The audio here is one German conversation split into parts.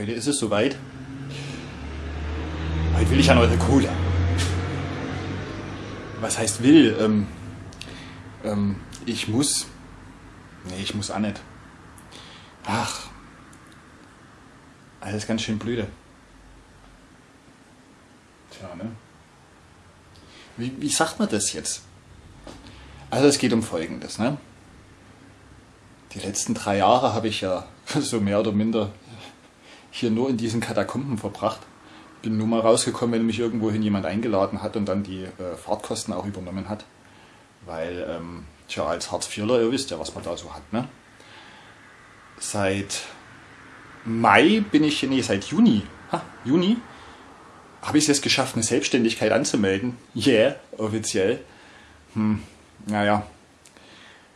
Heute ist es soweit. Heute will ich an eure Kohle. Was heißt will? Ähm, ähm, ich muss. Nee, ich muss auch nicht. Ach. Alles ganz schön blöde. Tja, ne? Wie, wie sagt man das jetzt? Also es geht um Folgendes, ne? Die letzten drei Jahre habe ich ja so mehr oder minder hier nur in diesen Katakomben verbracht. Bin nur mal rausgekommen, wenn mich irgendwohin jemand eingeladen hat und dann die äh, Fahrtkosten auch übernommen hat. Weil, ähm, tja, als Hartz-IVler, ihr wisst ja, was man da so hat, ne? Seit Mai bin ich, nee, seit Juni, ha, Juni, habe ich es jetzt geschafft, eine Selbstständigkeit anzumelden. Yeah, offiziell. Hm, naja,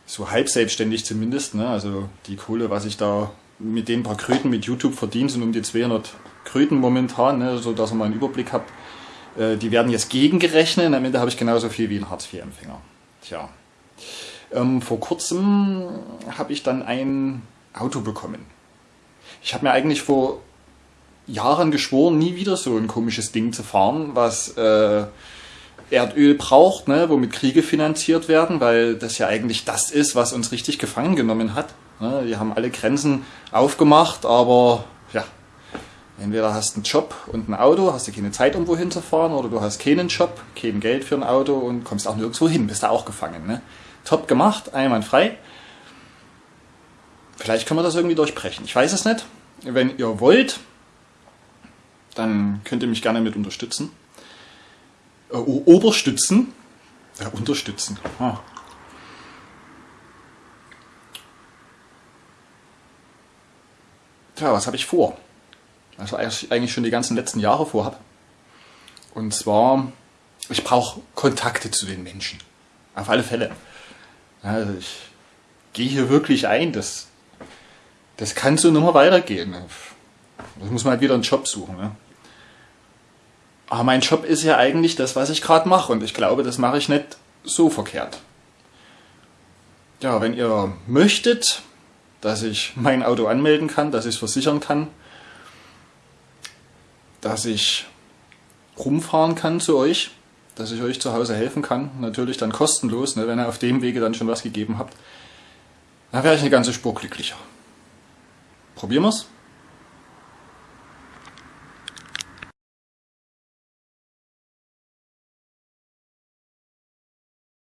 so halb selbstständig zumindest. Ne? Also die Kohle, was ich da mit den paar Kröten mit YouTube verdiene, sind um die 200 Kröten momentan, ne? so dass ihr mal einen Überblick habt. Äh, die werden jetzt gegengerechnet. Am Ende habe ich genauso viel wie ein Hartz-IV-Empfänger. Tja. Ähm, vor kurzem habe ich dann ein Auto bekommen. Ich habe mir eigentlich vor Jahren geschworen, nie wieder so ein komisches Ding zu fahren, was äh, Erdöl braucht, ne, womit Kriege finanziert werden, weil das ja eigentlich das ist, was uns richtig gefangen genommen hat. Ne, die haben alle Grenzen aufgemacht, aber ja, entweder hast du einen Job und ein Auto, hast du keine Zeit, um wohin zu fahren, oder du hast keinen Job, kein Geld für ein Auto und kommst auch nirgendwo hin, bist da auch gefangen. Ne? Top gemacht, einwandfrei. Vielleicht können wir das irgendwie durchbrechen. Ich weiß es nicht. Wenn ihr wollt, dann könnt ihr mich gerne mit unterstützen äh, Oberstützen, ja, unterstützen. Ah. Tja, was habe ich vor? Also eigentlich schon die ganzen letzten Jahre vorhabe. Und zwar, ich brauche Kontakte zu den Menschen. Auf alle Fälle. Also ich gehe hier wirklich ein, das, das kann so nicht mehr weitergehen. Das muss man halt wieder einen Job suchen. Ne? Aber mein Job ist ja eigentlich das, was ich gerade mache und ich glaube, das mache ich nicht so verkehrt. Ja, wenn ihr möchtet, dass ich mein Auto anmelden kann, dass ich es versichern kann, dass ich rumfahren kann zu euch, dass ich euch zu Hause helfen kann, natürlich dann kostenlos, ne, wenn ihr auf dem Wege dann schon was gegeben habt, dann wäre ich eine ganze Spur glücklicher. Probieren wir's?